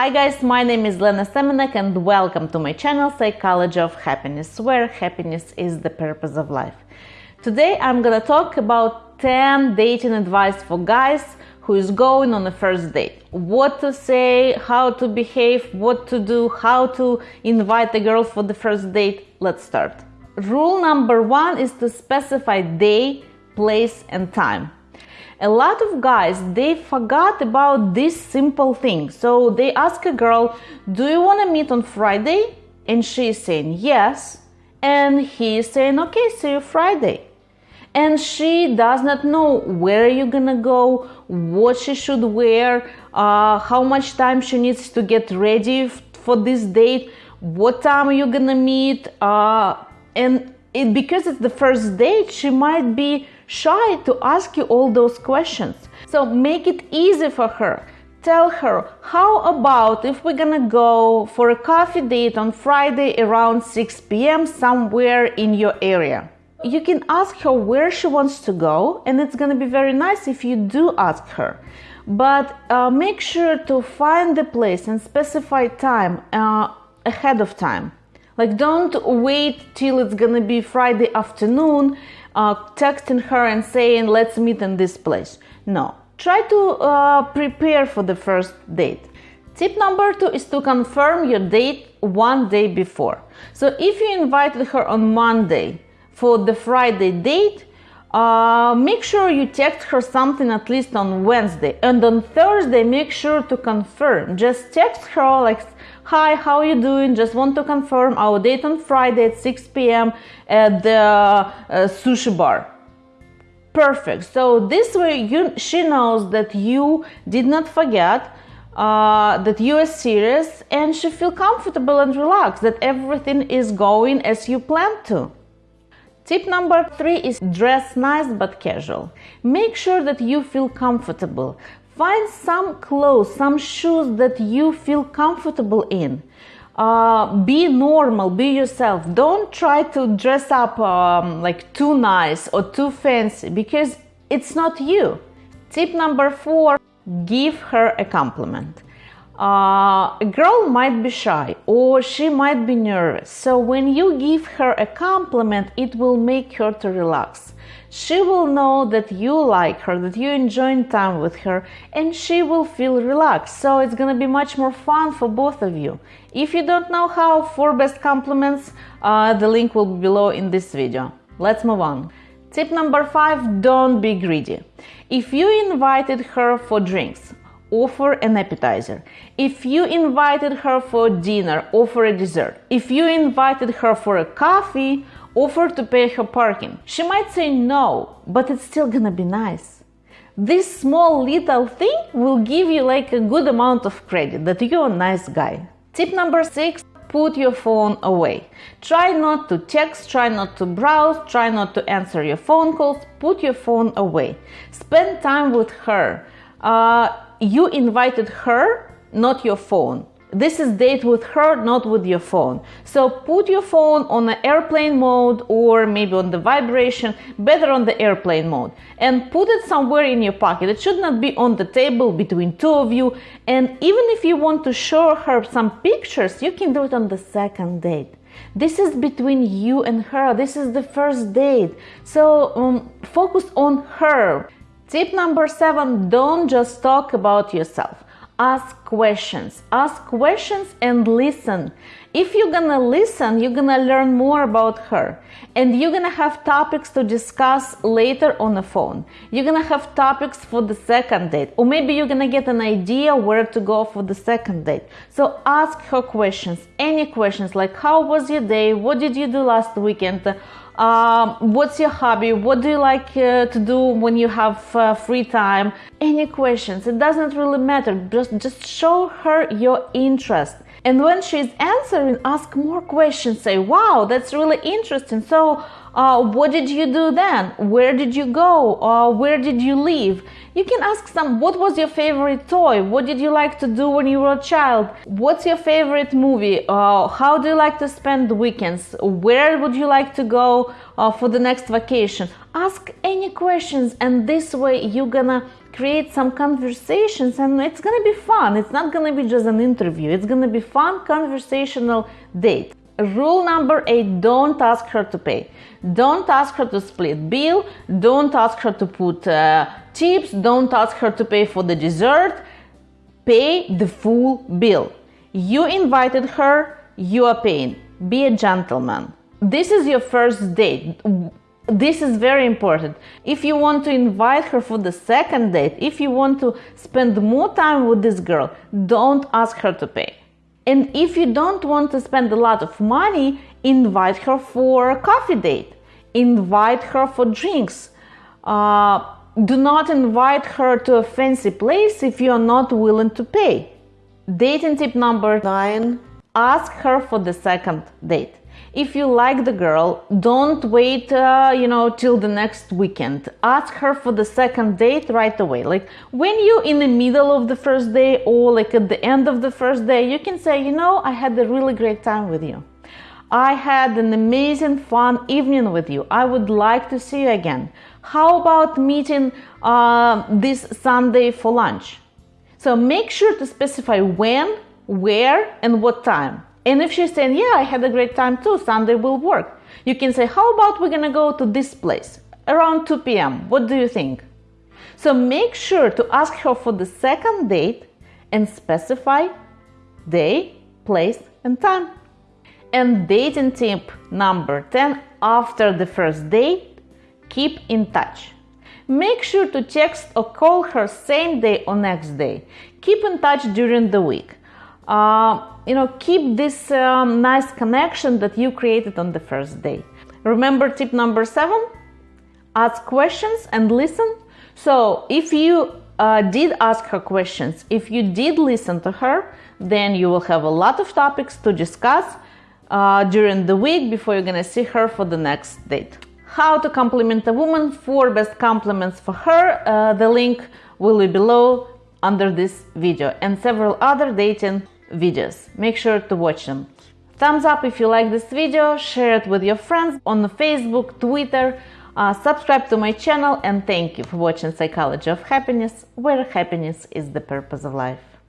Hi guys, my name is Lena Semenek and welcome to my channel Psychology of Happiness, where happiness is the purpose of life. Today I'm gonna talk about 10 dating advice for guys who is going on a first date. What to say, how to behave, what to do, how to invite a girl for the first date. Let's start. Rule number one is to specify day, place and time a lot of guys they forgot about this simple thing so they ask a girl do you want to meet on friday? And she's saying yes. And he's saying okay see you friday. And she does not know where you're gonna go what she should wear uh, how much time she needs to get ready for this date what time are you gonna meet uh, and it, because it's the first date she might be shy to ask you all those questions. So make it easy for her. Tell her, how about if we're gonna go for a coffee date on Friday around 6 p.m. somewhere in your area? You can ask her where she wants to go, and it's gonna be very nice if you do ask her. But uh, make sure to find the place and specify time uh, ahead of time. Like, don't wait till it's gonna be Friday afternoon uh, texting her and saying, let's meet in this place. No, try to uh, prepare for the first date. Tip number two is to confirm your date one day before. So if you invited her on Monday for the Friday date, uh, make sure you text her something at least on Wednesday and on Thursday make sure to confirm just text her like hi how are you doing just want to confirm our date on Friday at 6 p.m. at the uh, sushi bar perfect so this way you she knows that you did not forget uh, that you are serious and she feel comfortable and relaxed that everything is going as you plan to Tip number three is dress nice but casual. Make sure that you feel comfortable. Find some clothes, some shoes that you feel comfortable in. Uh, be normal, be yourself. Don't try to dress up um, like too nice or too fancy because it's not you. Tip number four give her a compliment uh, a girl might be shy or she might be nervous. So when you give her a compliment, it will make her to relax. She will know that you like her, that you're enjoying time with her, and she will feel relaxed. So it's gonna be much more fun for both of you. If you don't know how, for best compliments, uh, the link will be below in this video. Let's move on. Tip number five, don't be greedy. If you invited her for drinks, offer an appetizer. If you invited her for dinner, offer a dessert. If you invited her for a coffee, offer to pay her parking. She might say no, but it's still gonna be nice. This small little thing will give you like a good amount of credit that you're a nice guy. Tip number six put your phone away. Try not to text, try not to browse, try not to answer your phone calls. Put your phone away. Spend time with her. Uh, you invited her, not your phone. This is date with her, not with your phone. So put your phone on the airplane mode or maybe on the vibration, better on the airplane mode, and put it somewhere in your pocket. It should not be on the table between two of you. And even if you want to show her some pictures, you can do it on the second date. This is between you and her. This is the first date. So um, focus on her. Tip number seven don't just talk about yourself. Ask questions. Ask questions and listen. If you're gonna listen, you're gonna learn more about her and you're gonna have topics to discuss later on the phone. You're gonna have topics for the second date, or maybe you're gonna get an idea where to go for the second date. So ask her questions, any questions like how was your day? What did you do last weekend? Um, what's your hobby? What do you like uh, to do when you have uh, free time? Any questions? It doesn't really matter. Just, just show her your interest. And when she's answering, ask more questions. Say, wow, that's really interesting. So, uh, what did you do then? Where did you go? Uh, where did you live? You can ask some, what was your favorite toy? What did you like to do when you were a child? What's your favorite movie? Uh, how do you like to spend the weekends? Where would you like to go uh, for the next vacation? Ask any questions, and this way you're gonna create some conversations and it's gonna be fun. It's not gonna be just an interview, it's gonna be fun conversational date. Rule number eight don't ask her to pay. Don't ask her to split bill. Don't ask her to put uh, tips. Don't ask her to pay for the dessert. Pay the full bill. You invited her, you are paying. Be a gentleman. This is your first date. This is very important. If you want to invite her for the second date, if you want to spend more time with this girl, don't ask her to pay and if you don't want to spend a lot of money, invite her for a coffee date, invite her for drinks. Uh, do not invite her to a fancy place if you are not willing to pay. Dating tip number nine ask her for the second date. If you like the girl don't wait uh, you know till the next weekend. Ask her for the second date right away. Like when you in the middle of the first day or like at the end of the first day you can say you know i had a really great time with you. I had an amazing fun evening with you. I would like to see you again. How about meeting uh, this sunday for lunch? So make sure to specify when where and what time and if she's saying, Yeah, I had a great time too, Sunday will work, you can say, How about we're gonna go to this place around 2 p.m.? What do you think? So make sure to ask her for the second date and specify day, place, and time. And dating tip number 10 after the first date, keep in touch. Make sure to text or call her same day or next day. Keep in touch during the week. Uh, you know, keep this um, nice connection that you created on the first day. Remember tip number seven? Ask questions and listen. So if you uh, did ask her questions, if you did listen to her, then you will have a lot of topics to discuss uh, during the week before you're gonna see her for the next date. How to compliment a woman, four best compliments for her. Uh, the link will be below under this video and several other dating videos. Make sure to watch them. Thumbs up if you like this video, share it with your friends on Facebook, Twitter, uh, subscribe to my channel and thank you for watching Psychology of Happiness, where happiness is the purpose of life.